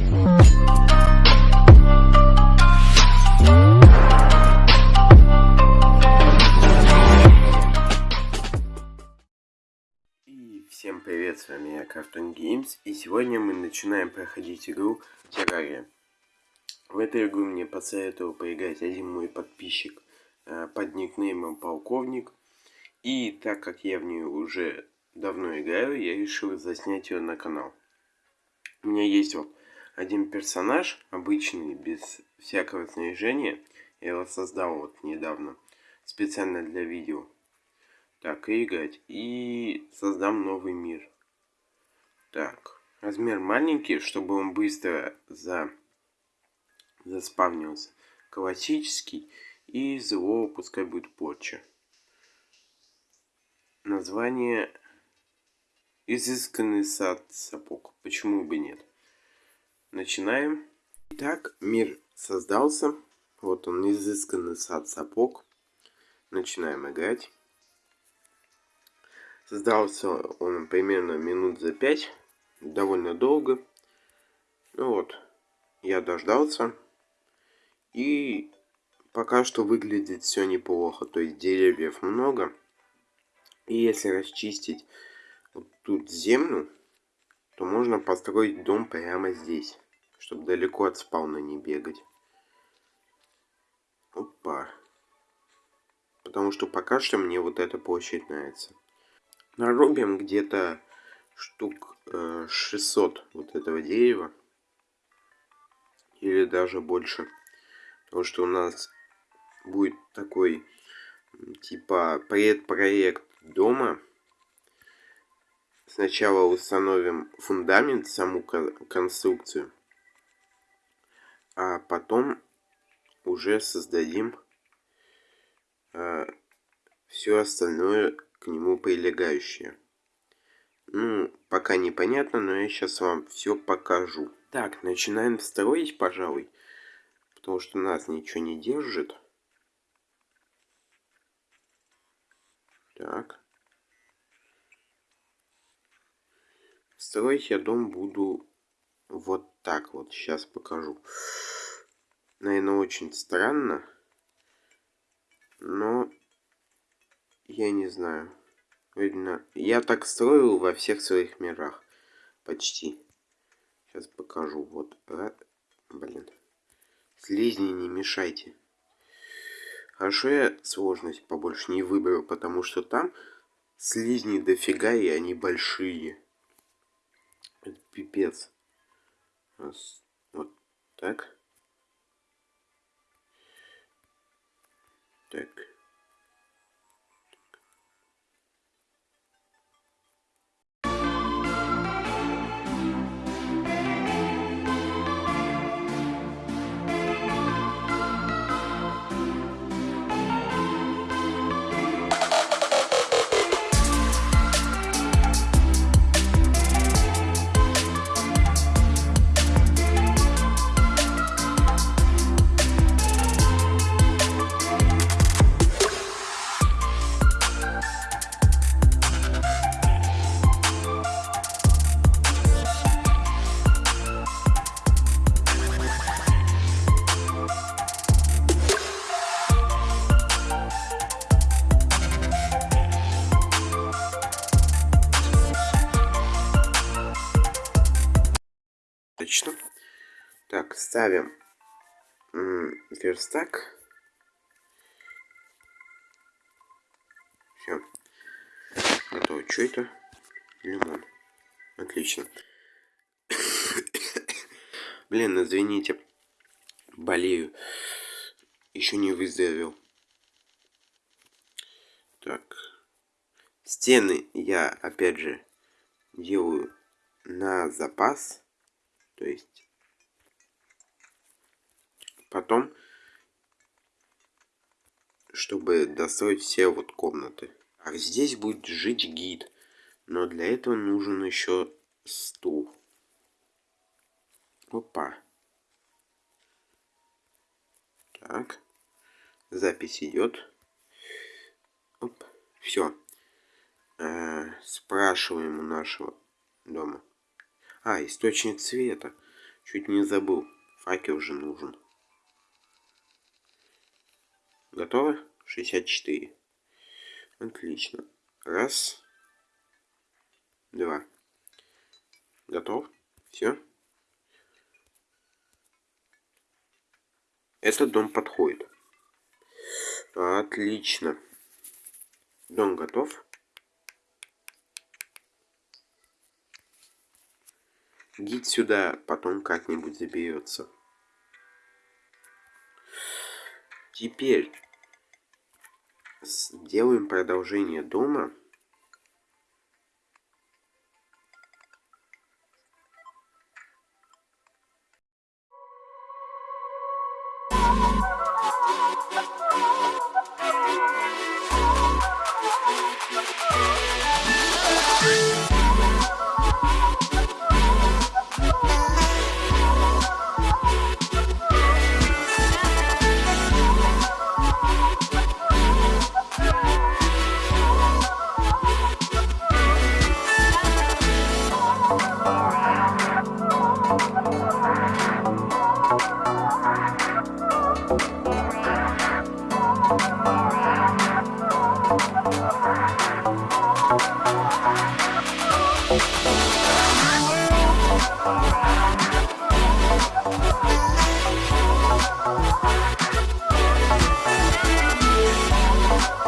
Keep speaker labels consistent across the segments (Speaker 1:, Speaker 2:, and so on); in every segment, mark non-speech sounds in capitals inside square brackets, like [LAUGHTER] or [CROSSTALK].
Speaker 1: И всем привет, с вами я, Cartoon Games, и сегодня мы начинаем проходить игру Террария. В эту игру мне посоветовал поиграть один мой подписчик э, под никнеймом Полковник. И так как я в нее уже давно играю, я решил заснять ее на канал. У меня есть вот один персонаж, обычный, без всякого снаряжения. Я его создал вот недавно, специально для видео. Так, и играть. И создам новый мир. Так, размер маленький, чтобы он быстро за заспавнился. Классический. И зло пускай будет порча. Название Изысканный сад сапог. Почему бы нет? Начинаем. Итак, мир создался. Вот он, изысканный сад сапог. Начинаем играть. Создался он примерно минут за пять. Довольно долго. Ну вот, я дождался. И пока что выглядит все неплохо. То есть деревьев много. И если расчистить вот тут землю, то можно построить дом прямо здесь. Чтобы далеко от спауна не бегать. Опа. Потому что пока что мне вот эта площадь нравится. Нарубим где-то штук э, 600 вот этого дерева. Или даже больше. Потому что у нас будет такой, типа, предпроект дома. Сначала установим фундамент, саму конструкцию. А потом уже создадим э, все остальное к нему прилегающее. Ну, пока непонятно, но я сейчас вам все покажу. Так, начинаем строить, пожалуй. Потому что нас ничего не держит. Так. Строить я дом буду вот так вот. Сейчас покажу. Наверное, очень странно. Но я не знаю. Видно, я так строил во всех своих мирах. Почти. Сейчас покажу. Вот. Блин. Слизни не мешайте. Хорошо я сложность побольше не выберу, потому что там слизни дофига, и они большие. Это пипец. Раз, вот так. Так. Ставим верстак. Все. Готово. Что это? Лимон. Отлично. [COUGHS] Блин, извините. Болею. Еще не выздоровел. Так. Стены я, опять же, делаю на запас. То есть потом, чтобы достроить все вот комнаты. А здесь будет жить гид. Но для этого нужен еще стул. Опа. Так. Запись идет. Оп. Все. Э, спрашиваем у нашего дома. А, источник света. Чуть не забыл. Факел уже нужен. Готово? 64. Отлично. Раз. Два. Готов? Все? Этот дом подходит. Отлично. Дом готов. Гид сюда потом как-нибудь заберется. Теперь сделаем продолжение дома. И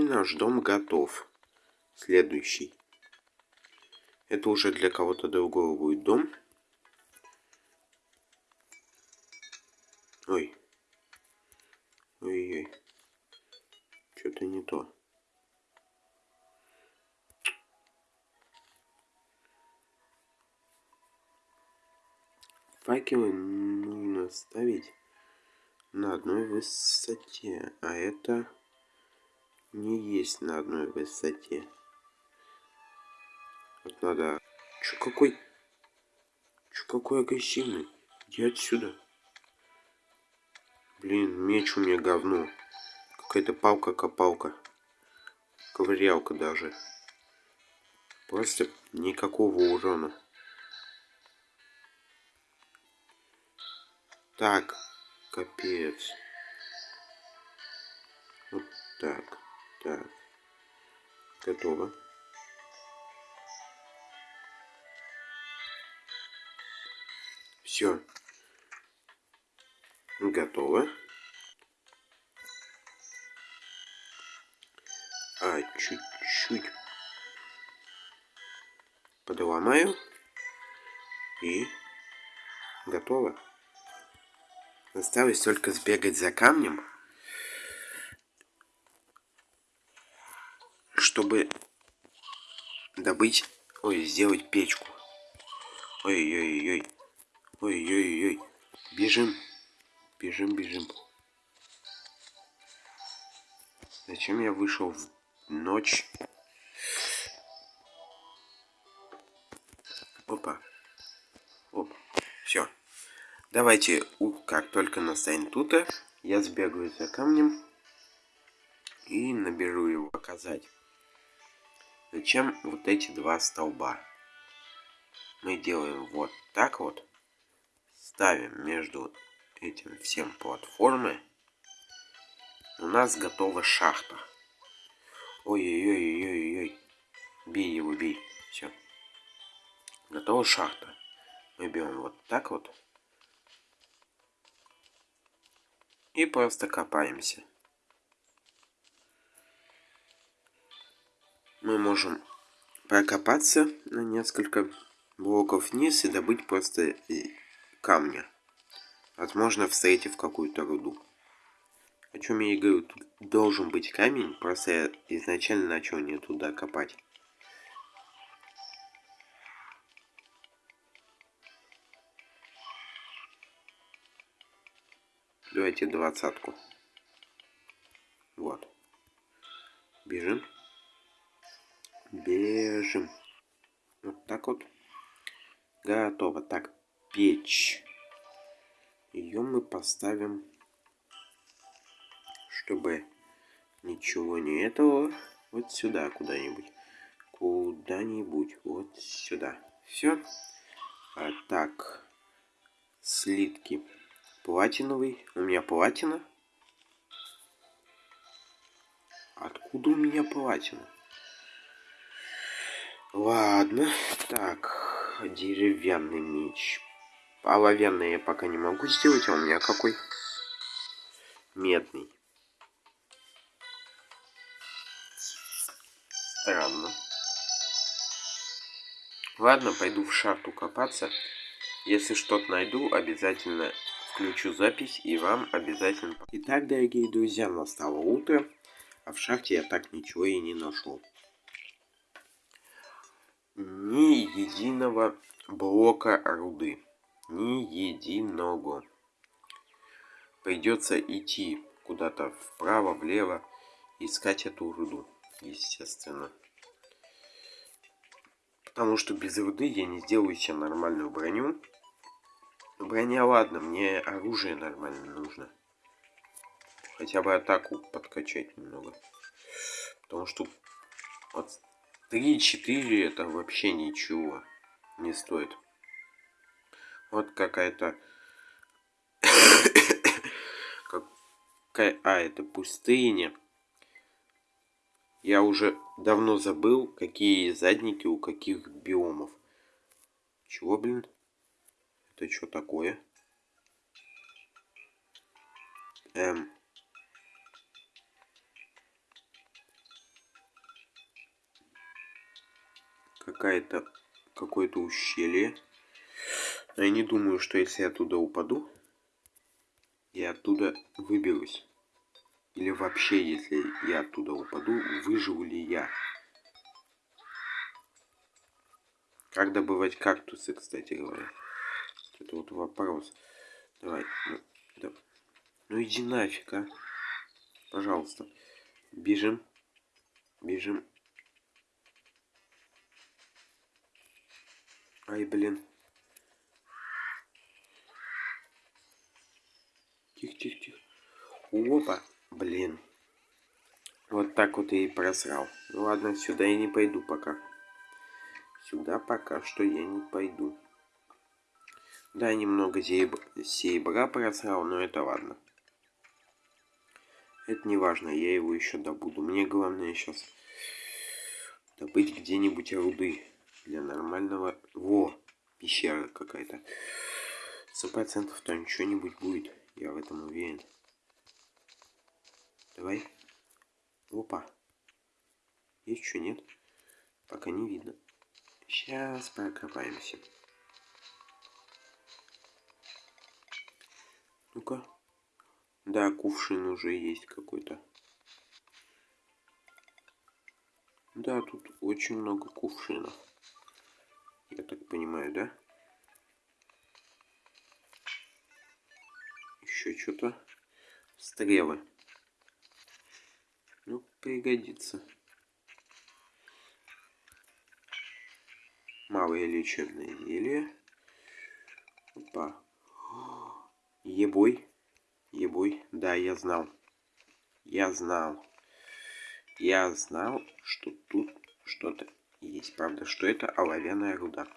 Speaker 1: наш дом готов. Следующий. Это уже для кого-то другого будет дом. Ой. Ой-ой. Что-то не то. Факелы нужно ставить на одной высоте, а это не есть на одной высоте. Вот надо... Чё какой... Чё какой агрессивный? Иди отсюда. Блин, меч у меня говно. Какая-то палка-копалка. Ковырялка даже. Просто никакого урона. Так, капец. Вот так. Так. Готово. Все. Готово. А чуть-чуть подломаю. И готово. Осталось только сбегать за камнем. чтобы добыть, ой, сделать печку. Ой-ой-ой. Ой-ой-ой. Бежим. Бежим, бежим. Зачем я вышел в ночь? Давайте, как только настанет тута, я сбегаю за камнем и наберу его показать. Зачем вот эти два столба? Мы делаем вот так вот. Ставим между этим всем платформы. У нас готова шахта. Ой-ой-ой-ой-ой. Бей его, бей. Все. Готова шахта. Мы берем вот так вот. И просто копаемся. мы можем прокопаться на несколько блоков вниз и добыть просто камня. Возможно, встретив какую-то руду. О чем я и говорю, тут должен быть камень, просто я изначально начал не туда копать. Давайте двадцатку. Вот. Бежим. Бежим. Вот так вот. Готово. Так, печь. Ее мы поставим, чтобы ничего не этого, вот сюда куда-нибудь. Куда-нибудь, вот сюда. Все. А, так, слитки. Платиновый. У меня платина. Откуда у меня платина? Ладно. Так, деревянный меч. Оловянный я пока не могу сделать, а у меня какой? Медный. Странно. Ладно, пойду в шахту копаться. Если что-то найду, обязательно включу запись и вам обязательно... Итак, дорогие друзья, настало утро, а в шахте я так ничего и не нашел. Ни единого блока руды. Ни единого. Придется идти куда-то вправо, влево, искать эту руду, естественно. Потому что без руды я не сделаю себе нормальную броню. Броня ладно, мне оружие нормально нужно. Хотя бы атаку подкачать немного. Потому что вот 3-4 это вообще ничего не стоит. Вот какая-то... [COUGHS] Какая... А, это пустыня. Я уже давно забыл, какие задники у каких биомов. Чего, блин? Это что такое? Эм... Какая-то... Какое-то ущелье. Но я не думаю, что если я оттуда упаду, я оттуда выберусь. Или вообще, если я оттуда упаду, выживу ли я? Как добывать кактусы, кстати говоря? Это вот вопрос. Давай. Ну, да. ну иди нафиг, а. Пожалуйста. Бежим. Бежим. Ай, блин. Тихо, тихо, тихо. Опа, блин. Вот так вот я и просрал. Ну ладно, сюда я не пойду пока. Сюда пока что я не пойду. Да, немного сейбра просрал, но это ладно. Это не важно, я его еще добуду. Мне главное сейчас добыть где-нибудь руды для нормального... Во, пещера какая-то. Сто процентов там что-нибудь будет. Я в этом уверен. Давай. Опа. Есть что, нет? Пока не видно. Сейчас прокопаемся. Ну-ка. Да, кувшин уже есть какой-то. Да, тут очень много кувшинов. Я так понимаю, да? еще что-то. Стрелы. Ну, пригодится. Малые лечебные зелья. Опа. Ебой. Ебой. Да, я знал. Я знал. Я знал, что тут что-то есть. Правда, что это оловянная руда.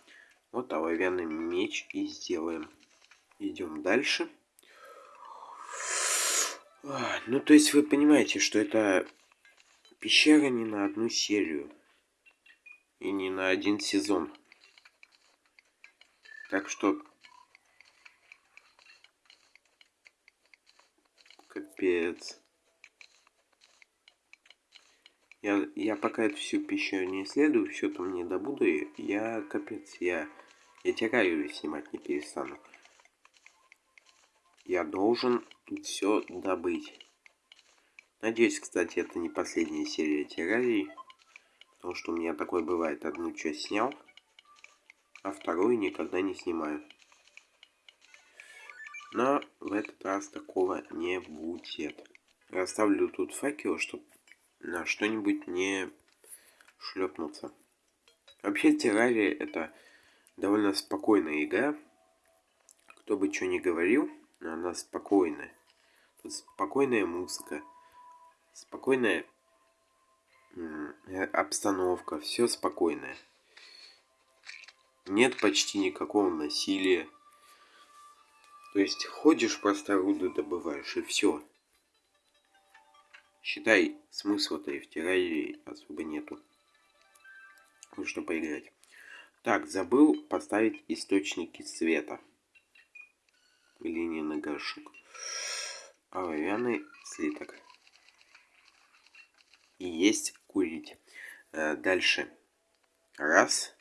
Speaker 1: Вот оловянный меч и сделаем. Идем дальше. Ну, то есть вы понимаете, что это пещера не на одну серию. И не на один сезон. Так что... Капец. Я, я пока эту всю пещеру не исследую, все там не добуду, я капец, я, я террарию снимать не перестану. Я должен все добыть. Надеюсь, кстати, это не последняя серия террарий. Потому что у меня такое бывает. Одну часть снял, а вторую никогда не снимаю. Но в этот раз такого не будет. Расставлю тут факел, чтобы на что-нибудь не шлепнуться. Вообще террария это довольно спокойная игра. Кто бы что ни говорил, Но она спокойная. Тут спокойная музыка. Спокойная обстановка. Все спокойное. Нет почти никакого насилия. То есть ходишь просто руду добываешь и все. Считай, смысла-то и в террарии особо нету. Ну что поиграть. Так, забыл поставить источники света. Линии горшок. Оловянный слиток. И есть курить. Э, дальше. Раз.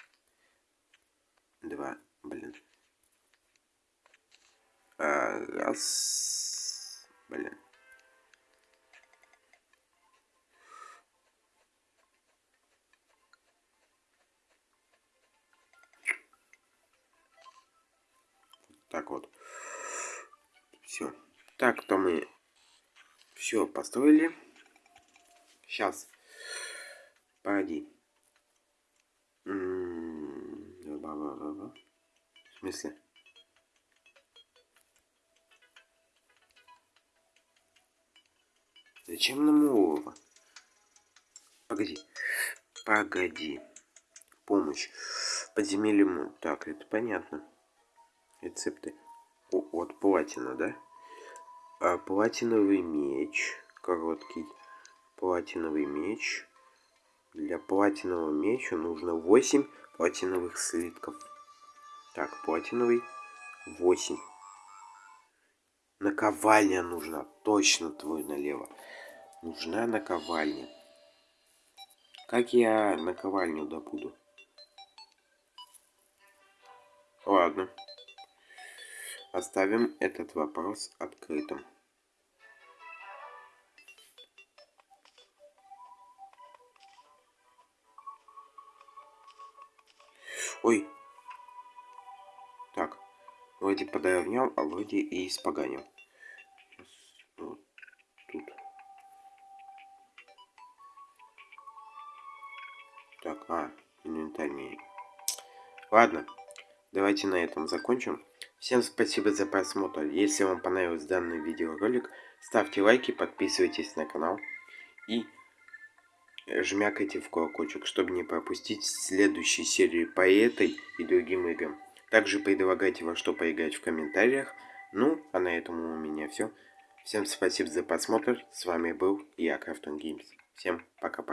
Speaker 1: Два. Блин. А, раз. Блин. Так вот. Все. Так, то мы все построили. Сейчас. Погоди. В смысле? Зачем нам олово? Погоди. Погоди. Помощь. Подземелье. Так, это понятно. Рецепты. О, вот платина, да? А, платиновый меч. Короткий. Платиновый меч. Для платинового меча нужно 8 платиновых слитков. Так, платиновый 8. Наковальня нужна. Точно твой налево. Нужна наковальня. Как я наковальню добуду? Ладно. Оставим этот вопрос открытым. Ой. Так. Вроде подровнял, а вроде и испоганил. Так, а, инвентарь Ладно, давайте на этом закончим. Всем спасибо за просмотр. Если вам понравился данный видеоролик, ставьте лайки, подписывайтесь на канал и жмякайте в колокольчик, чтобы не пропустить следующие серии по этой и другим играм. Также предлагайте во что поиграть в комментариях. Ну, а на этом у меня все. Всем спасибо за просмотр. С вами был я, Крафтон Геймс. Всем пока-пока.